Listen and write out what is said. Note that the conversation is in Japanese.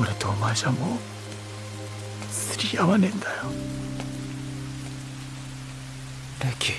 俺とお前じゃもう釣り合わねえんだよ。レキ